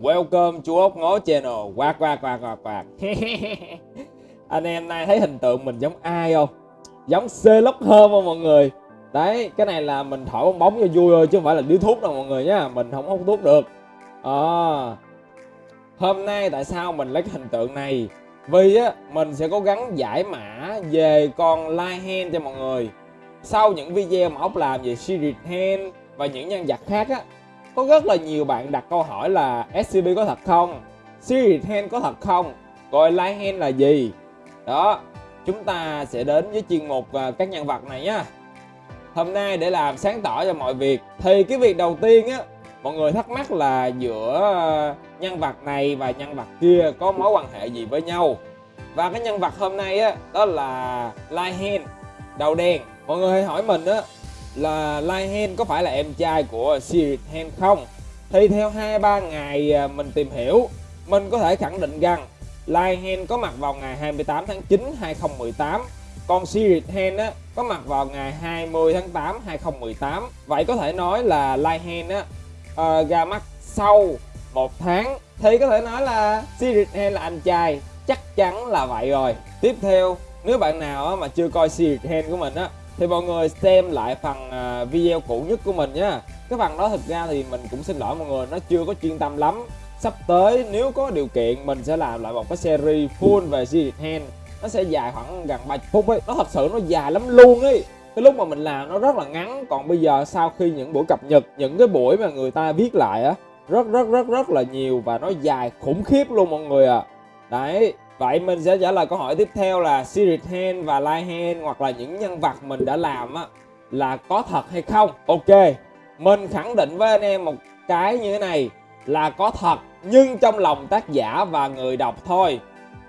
Welcome chú ốc ngó channel Quạt quạt quạt quạt quạt Anh em nay thấy hình tượng mình giống ai không? Giống Sherlock hơn không mọi người? Đấy, cái này là mình thổi bong bóng cho vui thôi chứ không phải là điếu thuốc đâu mọi người nhá Mình không hút thuốc được à, Hôm nay tại sao mình lấy cái hình tượng này? Vì á, mình sẽ cố gắng giải mã về con Light Hand cho mọi người Sau những video mà ốc làm về Spirit Hand và những nhân vật khác á có rất là nhiều bạn đặt câu hỏi là SCP có thật không? Siri Hand có thật không? coi Light Hand là gì? Đó, chúng ta sẽ đến với chuyên mục à, các nhân vật này nhá. Hôm nay để làm sáng tỏ cho mọi việc thì cái việc đầu tiên á mọi người thắc mắc là giữa à, nhân vật này và nhân vật kia có mối quan hệ gì với nhau. Và cái nhân vật hôm nay á đó là Light Hand đầu đen. Mọi người hãy hỏi mình á là Lai Hen có phải là em trai của Spirit Hen không? Thì theo 2-3 ngày à, mình tìm hiểu, mình có thể khẳng định rằng Lai Hen có mặt vào ngày 28 tháng 9 2018 còn Spirit Hen á, có mặt vào ngày 20 tháng 8 2018 Vậy có thể nói là Lai Hen á, uh, ra mắt sau một tháng. Thì có thể nói là Spirit Hen là anh trai Chắc chắn là vậy rồi. Tiếp theo, nếu bạn nào á, mà chưa coi Spirit Hand của mình á thì mọi người xem lại phần à, video cũ nhất của mình nhá. Cái phần đó thực ra thì mình cũng xin lỗi mọi người, nó chưa có chuyên tâm lắm. Sắp tới nếu có điều kiện, mình sẽ làm lại một cái series full về Secret Hand. Nó sẽ dài khoảng gần 30 phút ấy. Nó thật sự nó dài lắm luôn ấy. Cái lúc mà mình làm nó rất là ngắn. Còn bây giờ sau khi những buổi cập nhật, những cái buổi mà người ta viết lại á, rất rất rất rất là nhiều và nó dài khủng khiếp luôn mọi người ạ. À. đấy. Vậy mình sẽ trả lời câu hỏi tiếp theo là Spirit Hand và Light Hand hoặc là những nhân vật mình đã làm á là có thật hay không? Ok, mình khẳng định với anh em một cái như thế này là có thật nhưng trong lòng tác giả và người đọc thôi.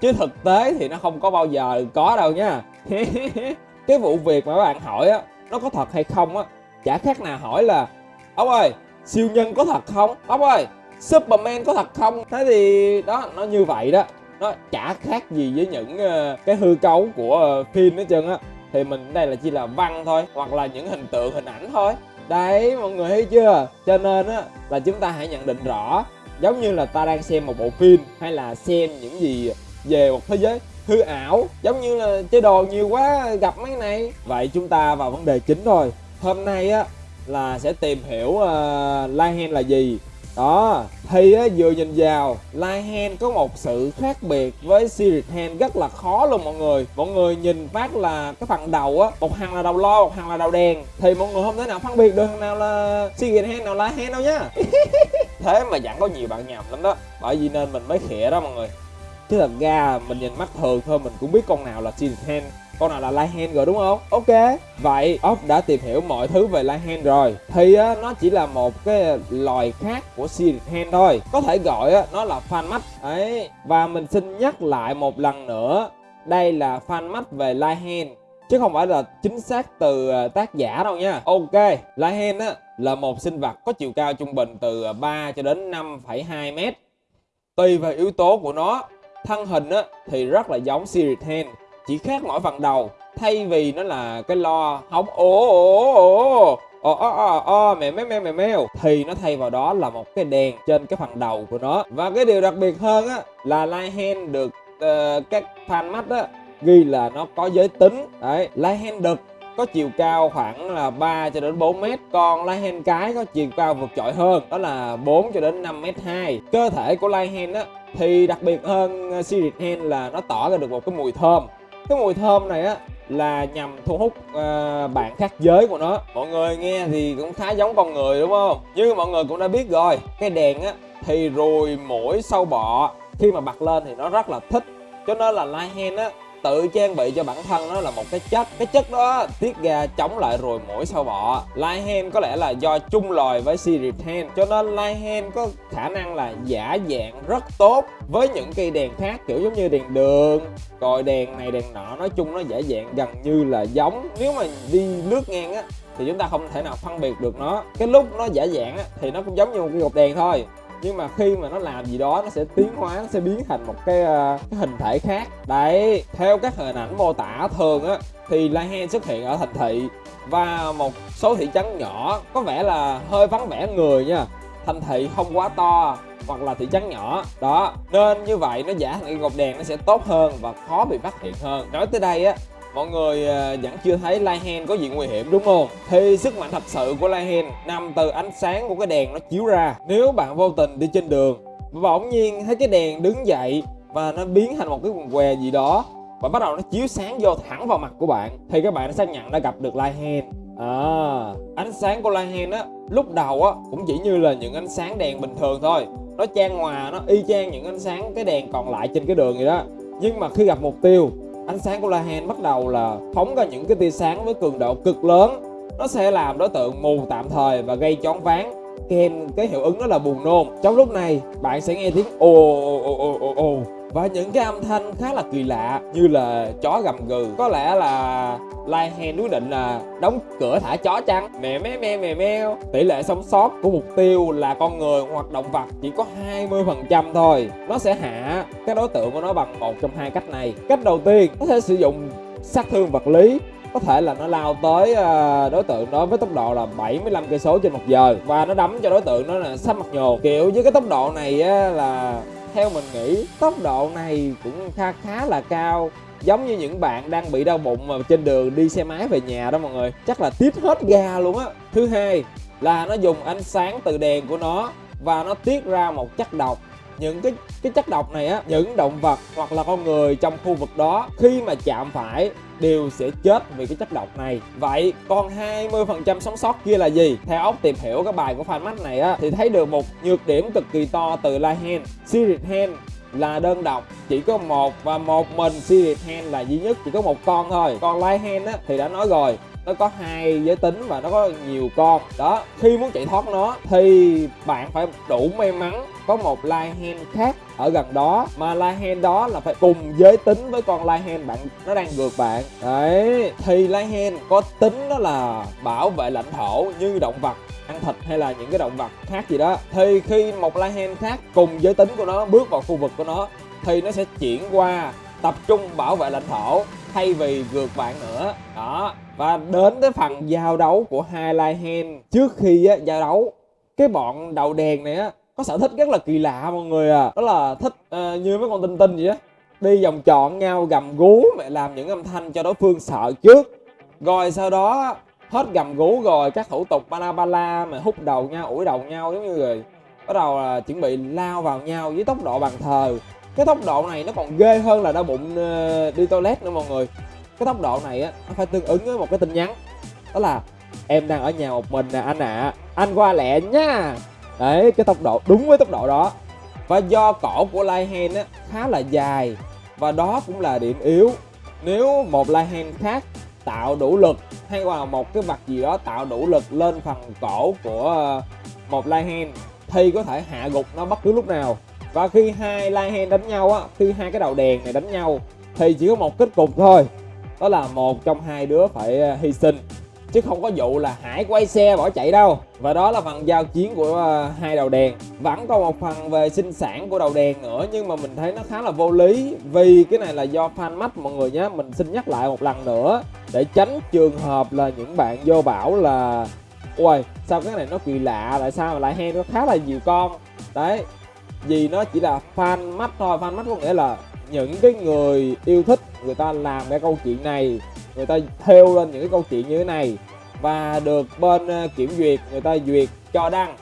Chứ thực tế thì nó không có bao giờ có đâu nha. cái vụ việc mà các bạn hỏi á nó có thật hay không á chả khác nào hỏi là ông ơi siêu nhân có thật không ông ơi Superman có thật không thế thì đó nó như vậy đó nó chả khác gì với những ờ, cái hư cấu của ờ, phim hết trơn á. Thì mình đây là chỉ là văn thôi hoặc là những hình tượng hình ảnh thôi. Đấy mọi người thấy chưa? Cho nên á là chúng ta hãy nhận định rõ giống như là ta đang xem một bộ phim hay là xem những gì về một thế giới hư ảo giống như là chơi đồ nhiều quá gặp mấy này. Vậy chúng ta vào vấn đề chính thôi. Hôm nay á là sẽ tìm hiểu ờ, uh, Lion là gì đó thì á, vừa nhìn vào Hand có một sự khác biệt với Spirit Hand rất là khó luôn mọi người. Mọi người nhìn phát là cái phần đầu á một hàng là đầu lo một hàng là đầu đèn. Thì mọi người không thể nào phân biệt được thằng nào là Spirit Hand nào Light Hand đâu nhá thế mà vẫn có nhiều bạn nhầm lắm đó. Bởi vì nên mình mới khịa đó mọi người. Chứ thật ra mình nhìn mắt thường thôi mình cũng biết con nào là Spirit Hand con nào là Light rồi đúng không? Ok. Vậy ốc đã tìm hiểu mọi thứ về Light rồi. Thì á, nó chỉ là một cái loài khác của Spirit Hand thôi. Có thể gọi á, nó là fan mắt ấy Và mình xin nhắc lại một lần nữa Đây là fan mắt về Light Chứ không phải là chính xác từ ờ, tác giả đâu nha. Ok Light á, là một sinh vật có chiều cao trung bình từ ờ, 3 cho đến 5,2 mét. Tùy vào yếu tố của nó Thân hình á, thì rất là giống Spirit Hand chỉ khác mỗi phần đầu thay vì nó là cái lo hóng ồ ồ ồ ồ ồ ồ ồ mẹ mèo mèo mèo mèo thì nó thay vào đó là một cái đèn trên cái phần đầu của nó. Và cái điều đặc biệt hơn á là Light Hand được uh, các fan mắt á ghi là nó có giới tính. Đấy Light Hand đực có chiều cao khoảng là 3 cho đến 4 mét còn Light Hand cái có chiều cao vượt trội hơn đó là 4 cho đến 5 mét 2 cơ thể của Light Hand á thì đặc biệt hơn ờ, Series Hand là nó tỏ ra được một cái mùi thơm cái mùi thơm này á là nhằm thu hút uh, bạn khác giới của nó. Mọi người nghe thì cũng khá giống con người đúng không? Như mọi người cũng đã biết rồi cái đèn á thì ruồi mũi sâu bọ. Khi mà bật lên thì nó rất là thích. Cho nên là lai Hand á tự trang bị cho bản thân nó là một cái chất. Cái chất đó tiết ra chống lại rồi mũi sâu bọ. Light có lẽ là do chung loài với Series 10 cho nên Light có khả năng là giả dạng rất tốt với những cây đèn khác, kiểu giống như đèn đường rồi đèn này, đèn nọ. Nói chung nó giả dạng gần như là giống. Nếu mà đi lướt ngang á, thì chúng ta không thể nào phân biệt được nó. Cái lúc nó giả dạng á, thì nó cũng giống như một cái cột đèn thôi nhưng mà khi mà nó làm gì đó nó sẽ tiến hóa nó sẽ biến thành một cái, uh, cái hình thể khác. Đấy theo các hình ảnh mô tả thường á thì Lai Hen xuất hiện ở thành thị và một số thị trấn nhỏ có vẻ là hơi vắng vẻ người nha. Thành thị không quá to hoặc là thị trấn nhỏ. Đó nên như vậy nó giả thành ngọc đèn nó sẽ tốt hơn và khó bị phát hiện hơn. Nói tới đây á mọi người à, vẫn chưa thấy Lion có gì nguy hiểm đúng không? Thì sức mạnh thật sự của Lion nằm từ ánh sáng của cái đèn nó chiếu ra. Nếu bạn vô tình đi trên đường và bỗng nhiên thấy cái đèn đứng dậy và nó biến thành một cái quần què gì đó và bắt đầu nó chiếu sáng vô thẳng vào mặt của bạn thì các bạn đã xác nhận đã gặp được Lion. À, ánh sáng của Lion á lúc đầu á cũng chỉ như là những ánh sáng đèn bình thường thôi. Nó trang hòa nó y chang những ánh sáng cái đèn còn lại trên cái đường vậy đó. Nhưng mà khi gặp mục tiêu ánh sáng của Lahan bắt đầu là phóng ra những cái tia sáng với cường độ cực lớn. Nó sẽ làm đối tượng mù tạm thời và gây choáng váng. Kèm cái hiệu ứng đó là buồn nôn. Trong lúc này, bạn sẽ nghe tiếng ồ ồ ồ ồ ồ và những cái âm thanh khá là kỳ lạ như là chó gầm gừ. Có lẽ là Lai Hen quyết định là đóng cửa thả chó chăng? Mẹ mé me mè meo. Tỷ lệ sống sót của mục tiêu là con người hoặc động vật chỉ có 20% thôi. Nó sẽ hạ cái đối tượng của nó bằng một trong hai cách này. Cách đầu tiên có thể sử dụng sát thương vật lý. Có thể là nó lao tới ờ, đối tượng đó với tốc độ là 75 cây số trên một giờ. Và nó đấm cho đối tượng đó là sắp mặt nhồ. Kiểu với cái tốc độ này á, là theo mình nghĩ, tốc độ này cũng khá khá là cao. Giống như những bạn đang bị đau bụng mà trên đường đi xe máy về nhà đó mọi người, chắc là tiết hết ga luôn á. Thứ hai là nó dùng ánh sáng từ đèn của nó và nó tiết ra một chất độc những cái cái chất độc này á, những động vật hoặc là con người trong khu vực đó, khi mà chạm phải đều sẽ chết vì cái chất độc này. Vậy còn 20% sống sót kia là gì? Theo ốc tìm hiểu cái bài của fan mắt này á, thì thấy được một nhược điểm cực kỳ to từ Lion Series Hand là đơn độc, chỉ có một và một mình Series Hand là duy nhất, chỉ có một con thôi. Còn Lion á, thì đã nói rồi, nó có hai giới tính và nó có nhiều con. Đó, khi muốn chạy thoát nó thì bạn phải đủ may mắn có một Lion khác ở gần đó. Mà Lion đó là phải cùng giới tính với con Lion bạn nó đang ngược bạn. Đấy thì Lion có tính đó là bảo vệ lãnh thổ như động vật ăn thịt hay là những cái động vật khác gì đó. Thì khi một Lion khác cùng giới tính của nó bước vào khu vực của nó thì nó sẽ chuyển qua tập trung bảo vệ lãnh thổ thay vì vượt bạn nữa. Đó và đến tới phần giao đấu của hai Lion trước khi á, giao đấu cái bọn đầu đèn này á có sở thích rất là kỳ lạ mọi người à. Đó là thích uh, như mấy con tinh tinh vậy á. Đi vòng tròn nhau gầm gú mẹ làm những âm thanh cho đối phương sợ trước. Rồi sau đó hết gầm gú rồi các thủ tục bala bala mà hút đầu nhau ủi đầu nhau giống như rồi bắt đầu là chuẩn bị lao vào nhau với tốc độ bằng thờ. Cái tốc độ này nó còn ghê hơn là đau bụng uh, đi toilet nữa mọi người. Cái tốc độ này á nó phải tương ứng với một cái tin nhắn. Đó là em đang ở nhà một mình nè anh ạ. À. anh qua lẹ nha đấy, cái tốc độ, đúng với tốc độ đó. Và do cổ của Lion á, khá là dài. Và đó cũng là điểm yếu. Nếu một Lion khác tạo đủ lực, hay là một cái vật gì đó tạo đủ lực lên phần cổ của ờ, một Lion thì có thể hạ gục nó bất cứ lúc nào. Và khi hai Lion đánh nhau á, khi hai cái đầu đèn này đánh nhau, thì chỉ có một kết cục thôi. Đó là một trong hai đứa phải ờ, hy sinh chứ không có vụ là hải quay xe bỏ chạy đâu. Và đó là phần giao chiến của uh, hai đầu đèn. Vẫn còn một phần về sinh sản của đầu đèn nữa nhưng mà mình thấy nó khá là vô lý. Vì cái này là do fan mắt mọi người nhé mình xin nhắc lại một lần nữa. Để tránh trường hợp là những bạn vô bảo là ôi sao cái này nó kỳ lạ tại sao mà lại hay nó khá là nhiều con? Đấy vì nó chỉ là fan mắt thôi. Fan mắt có nghĩa là những cái người yêu thích người ta làm cái câu chuyện này người ta theo lên những cái câu chuyện như thế này. Và được bên ờ, kiểm duyệt, người ta duyệt cho đăng.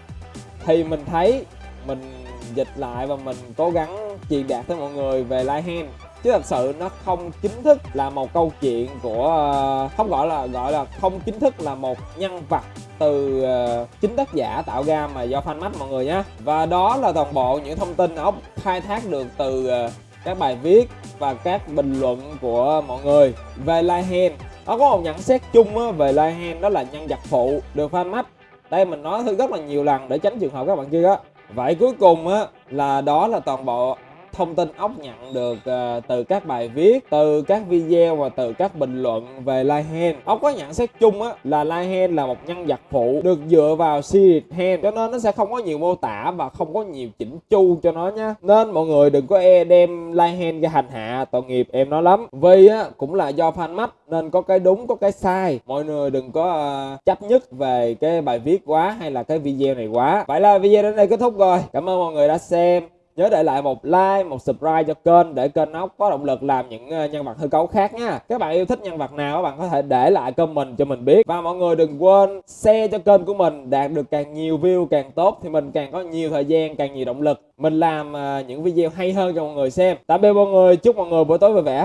Thì mình thấy mình dịch lại và mình cố gắng truyền đạt tới mọi người về Lion chứ thật sự nó không chính thức là một câu chuyện của ờ, không gọi là gọi là không chính thức là một nhân vật từ ờ, chính tác giả tạo ra mà do fan mắt mọi người nhé và đó là toàn bộ những thông tin ốc khai thác được từ các bài viết và các bình luận của mọi người về Lion nó có một nhận xét chung về Lion đó là nhân vật phụ được fan mắt đây mình nói rất là nhiều lần để tránh trường hợp các bạn kia á. Vậy cuối cùng á là đó là toàn bộ thông tin ốc nhận được uh, từ các bài viết từ các video và từ các bình luận về Lion ốc có nhận xét chung á là Lion là một nhân vật phụ được dựa vào series Hand cho nên nó sẽ không có nhiều mô tả và không có nhiều chỉnh chu cho nó nhá. Nên mọi người đừng có e đem Lion ra hành hạ tội nghiệp em nó lắm. Vì á cũng là do fan mắt nên có cái đúng có cái sai. Mọi người đừng có uh, chấp nhất về cái bài viết quá hay là cái video này quá. Vậy là video đến đây kết thúc rồi. Cảm ơn mọi người đã xem nhớ để lại một like, một subscribe cho kênh để kênh ốc có động lực làm những ờ, nhân vật hư cấu khác nha. Các bạn yêu thích nhân vật nào các bạn có thể để lại comment cho mình biết. Và mọi người đừng quên share cho kênh của mình, đạt được càng nhiều view càng tốt thì mình càng có nhiều thời gian, càng nhiều động lực. Mình làm ờ, những video hay hơn cho mọi người xem. Tạm biệt mọi người, chúc mọi người buổi tối vui vẻ.